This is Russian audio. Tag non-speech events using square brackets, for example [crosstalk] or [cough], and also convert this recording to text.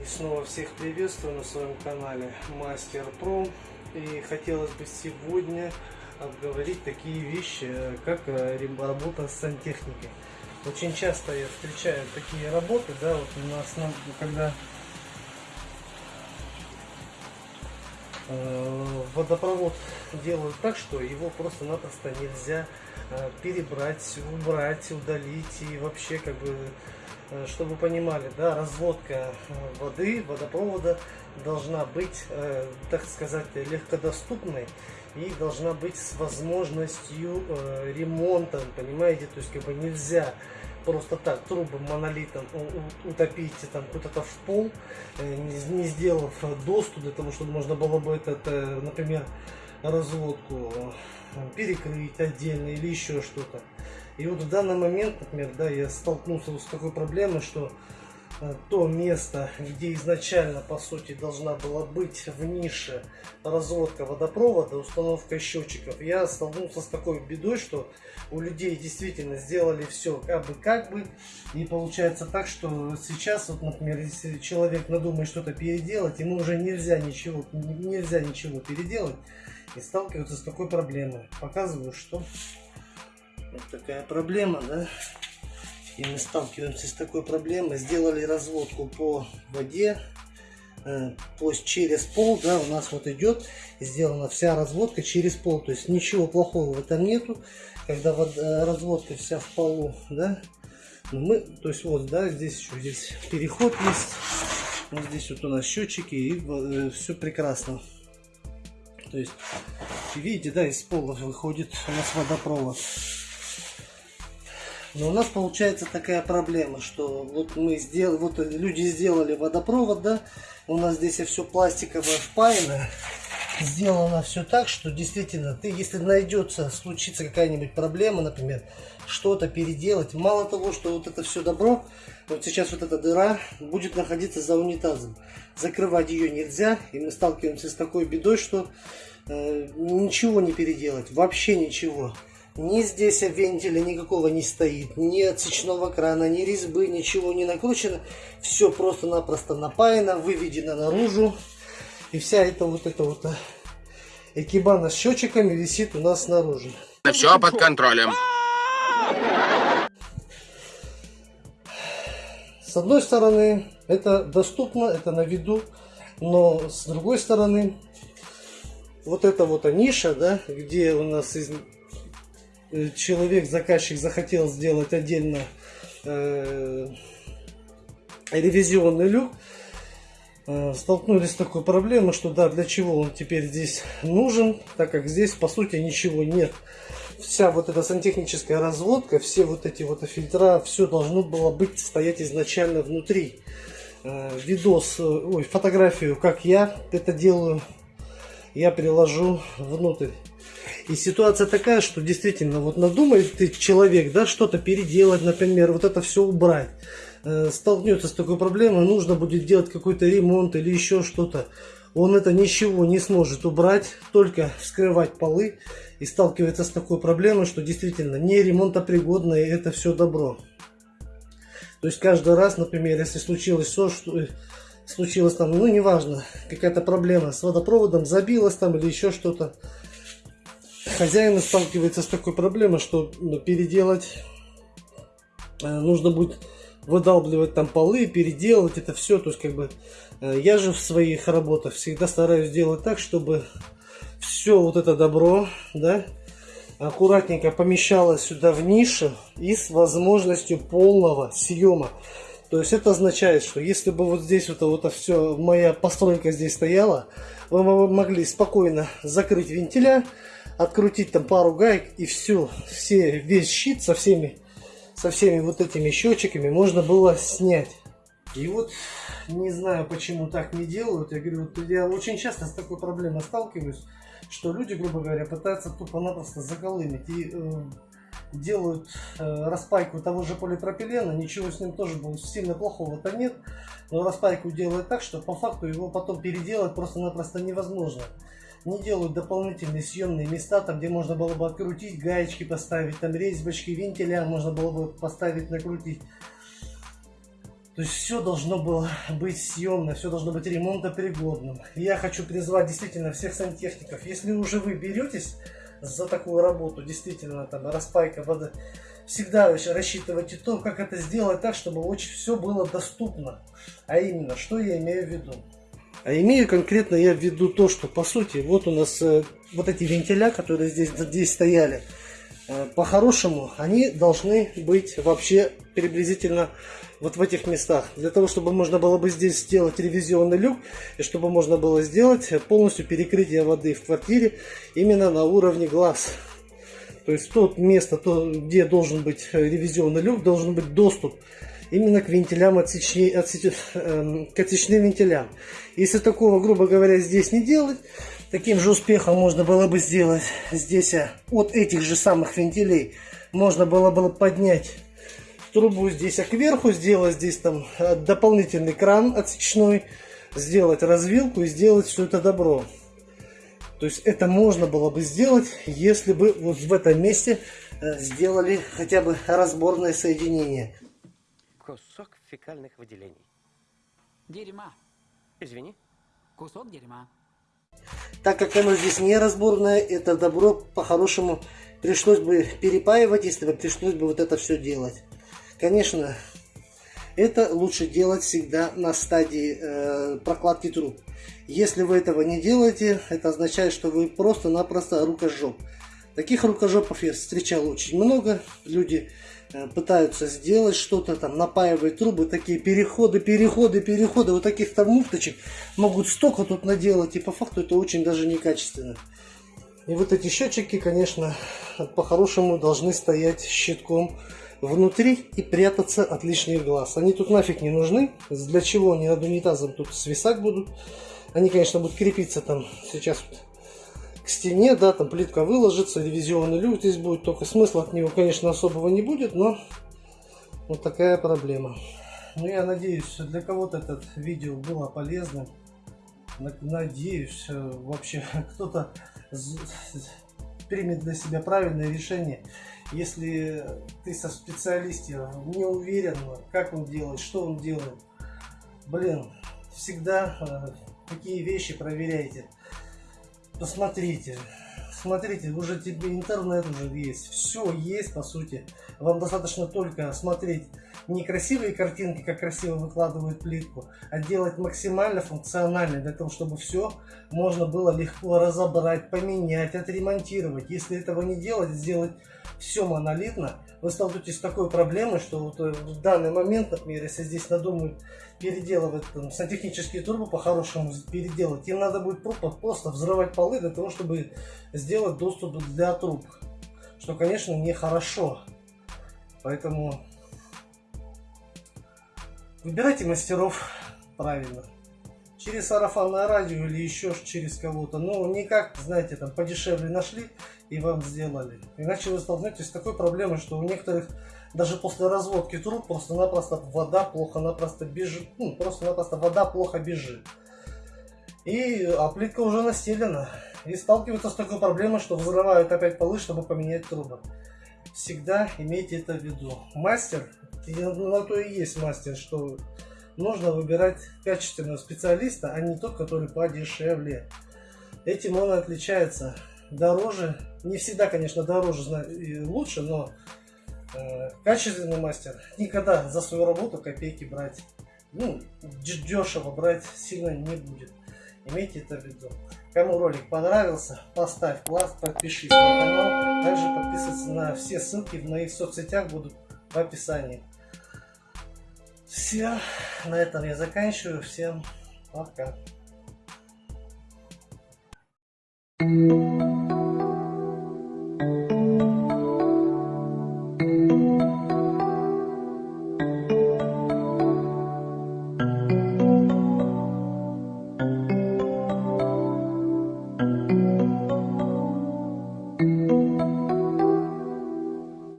И снова всех приветствую на своем канале Мастер Про. И хотелось бы сегодня обговорить такие вещи, как э, работа с сантехникой. Очень часто я встречаю такие работы, да, вот у нас, когда э, водопровод делают так, что его просто-напросто нельзя э, перебрать, убрать, удалить и вообще как бы Э, чтобы понимали, да, разводка э, воды, водопровода должна быть, э, так сказать, легкодоступной и должна быть с возможностью ремонта, понимаете, то есть как бы нельзя просто так трубы монолитом утопить там куда-то в пол, не сделав доступ для того, чтобы можно было бы этот, например, разводку перекрыть отдельно или еще что-то. И вот в данный момент, например, да, я столкнулся с такой проблемой, что э, то место, где изначально, по сути, должна была быть в нише разводка водопровода, установка счетчиков, я столкнулся с такой бедой, что у людей действительно сделали все как бы как бы, и получается так, что сейчас, вот, например, если человек надумает что-то переделать, ему уже нельзя ничего, нельзя ничего переделать, и сталкиваются с такой проблемой. Показываю, что вот такая проблема, да. И мы сталкиваемся с такой проблемой. Сделали разводку по воде, э, по, через пол, да, у нас вот идет сделана вся разводка через пол. То есть ничего плохого в этом нету. Когда вода, э, разводка вся в полу, да. Но мы, то есть вот, да, здесь еще здесь переход есть. Вот здесь вот у нас счетчики и э, все прекрасно. То есть, видите, да, из пола выходит у нас водопровод. Но у нас получается такая проблема, что вот мы сделали, вот люди сделали водопровод, да, у нас здесь все пластиковое впаяно, сделано все так, что действительно ты, если найдется, случится какая-нибудь проблема, например, что-то переделать, мало того, что вот это все добро, вот сейчас вот эта дыра будет находиться за унитазом, закрывать ее нельзя, и мы сталкиваемся с такой бедой, что э, ничего не переделать, вообще ничего. Ни здесь вентиля никакого не стоит, ни отсечного крана, ни резьбы, ничего не накручено. Все просто-напросто напаяно, выведено наружу. И вся эта вот эта вот э, экибана с счетчиками висит у нас снаружи. Все под контролем. С одной стороны, это доступно, это на виду, но с другой стороны, вот эта вот ниша, да, где у нас из Э, человек, заказчик захотел сделать отдельно э, ревизионный люк, э, столкнулись с такой проблемой, что да, для чего он теперь здесь нужен, так как здесь по сути ничего нет. Вся вот эта сантехническая разводка, все вот эти вот фильтра, все должно было быть стоять изначально внутри. Э, видос, ой, фотографию, как я это делаю, я приложу внутрь. И ситуация такая, что действительно, вот надумает ты человек, да, что-то переделать, например, вот это все убрать. Э, столкнется с такой проблемой, нужно будет делать какой-то ремонт или еще что-то. Он это ничего не сможет убрать, только вскрывать полы и сталкивается с такой проблемой, что действительно не ремонтопригодное это все добро. То есть каждый раз, например, если случилось все, что случилось там, ну неважно, какая-то проблема с водопроводом, забилась там или еще что-то, хозяин сталкивается с такой проблемой, что ну, переделать э, нужно будет выдалбливать там полы, переделывать это все. То есть как бы э, я же в своих работах всегда стараюсь делать так, чтобы все вот это добро, да, аккуратненько помещалось сюда в нишу и с возможностью полного съема. То есть это означает, что если бы вот здесь вот, вот все, моя постройка здесь стояла, вы могли спокойно закрыть вентиля, открутить там пару гаек и все, все, весь щит со всеми, со всеми вот этими счетчиками можно было снять. И вот не знаю, почему так не делают. Я говорю, вот я очень часто с такой проблемой сталкиваюсь, что люди, грубо говоря, пытаются тупо-напросто заколымить и э, делают э, распайку того же полипропилена, ничего с ним тоже было сильно плохого-то нет, но распайку делают так, что по факту его потом переделать просто-напросто невозможно не делают дополнительные съемные места, там где можно было бы открутить, гаечки поставить, там резьбочки, вентиля можно было бы поставить, накрутить. То есть все должно было быть съемно, все должно быть ремонтопригодным. Я хочу призвать действительно всех сантехников, если уже вы беретесь за такую работу, действительно, там, распайка воды, всегда рассчитывайте то, как это сделать так, чтобы очень все было доступно. А именно, что я имею в виду? А имею конкретно я в виду то, что по сути, вот у нас э, вот эти вентиля, которые здесь, здесь стояли, э, по-хорошему, они должны быть вообще приблизительно вот в этих местах. Для того, чтобы можно было бы здесь сделать ревизионный люк, и чтобы можно было сделать полностью перекрытие воды в квартире именно на уровне глаз. То есть то место, то, где должен быть ревизионный люк, должен быть доступ именно к вентилям, отсечни, отсеч, э, к отсечным вентилям. Если такого, грубо говоря, здесь не делать, таким же успехом можно было бы сделать здесь э, от этих же самых вентилей, можно было бы поднять трубу здесь а кверху, сделать здесь там э, дополнительный кран отсечной, сделать развилку и сделать все это добро. То есть это можно было бы сделать, если бы вот в этом месте э, сделали хотя бы разборное соединение кусок фекальных выделений. Дерьма. Извини. Кусок дерьма. Так как оно здесь не разборное, это добро по-хорошему пришлось бы перепаивать, если бы пришлось бы вот это все делать. Конечно, это лучше делать всегда на стадии э, прокладки труб. Если вы этого не делаете, это означает, что вы просто-напросто рукожоп. Таких рукожопов я встречал очень много. Люди Э, пытаются сделать что-то там, напаивать трубы, такие переходы, переходы, переходы, вот таких там муфточек могут столько тут наделать, и по факту это очень даже некачественно. И вот эти счетчики, конечно, по-хорошему должны стоять щитком внутри и прятаться от лишних глаз. Они тут нафиг не нужны. Для чего они над унитазом тут свисать будут? Они, конечно, будут крепиться там сейчас вот стене, да, там плитка выложится, ревизионный люк здесь будет, только смысла от него, конечно, особого не будет, но вот такая проблема. Ну, я надеюсь, для кого-то это видео было полезным. Надеюсь, э, вообще [laughs] кто-то примет для себя правильное решение. Если ты со специалистом не уверен, как он делает, что он делает, блин, всегда э, такие вещи проверяйте посмотрите, смотрите, уже тебе интернет уже есть, все есть по сути. Вам достаточно только смотреть не красивые картинки, как красиво выкладывают плитку, а делать максимально функционально, для того, чтобы все можно было легко разобрать, поменять, отремонтировать. Если этого не делать, сделать все монолитно, вы столкнетесь с такой проблемой, что вот э, в данный момент, например, если здесь надумают переделывать там, сантехнические трубы по-хорошему переделать, им надо будет просто взрывать полы для того, чтобы сделать доступ для труб. Что, конечно, нехорошо. Поэтому выбирайте мастеров правильно через сарафанное радио или еще через кого-то. Но никак, знаете, там подешевле нашли и вам сделали. Иначе вы столкнетесь с такой проблемой, что у некоторых даже после разводки труб просто-напросто вода плохо-напросто бежит. Ну, просто-напросто вода плохо бежит. И а плитка уже настелена. И сталкиваются с такой проблемой, что взрывают опять полы, чтобы поменять трубы. Всегда имейте это в виду. Мастер, на то и есть мастер, что нужно выбирать качественного специалиста, а не тот, который подешевле. Этим он отличается. Дороже, не всегда, конечно, дороже и лучше, но э, качественный мастер никогда за свою работу копейки брать, ну, дешево брать сильно не будет. Имейте это в виду. Кому ролик понравился, поставь лайк, подпишись на канал. Также подписываться на все ссылки в моих соцсетях будут в описании. Все, на этом я заканчиваю. Всем пока. Thank you.